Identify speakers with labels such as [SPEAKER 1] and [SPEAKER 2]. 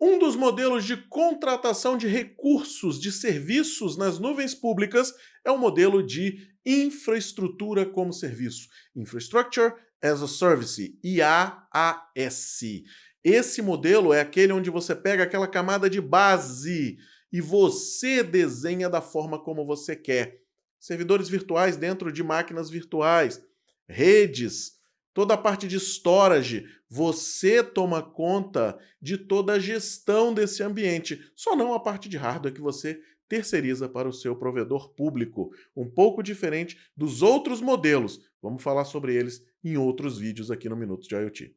[SPEAKER 1] Um dos modelos de contratação de recursos de serviços nas nuvens públicas é o modelo de infraestrutura como serviço, Infrastructure as a Service, IaaS. Esse modelo é aquele onde você pega aquela camada de base e você desenha da forma como você quer. Servidores virtuais dentro de máquinas virtuais, redes, toda a parte de storage, você toma conta de toda a gestão desse ambiente, só não a parte de hardware que você terceiriza para o seu provedor público, um pouco diferente dos outros modelos. Vamos falar sobre eles em outros vídeos aqui no Minutos de IoT.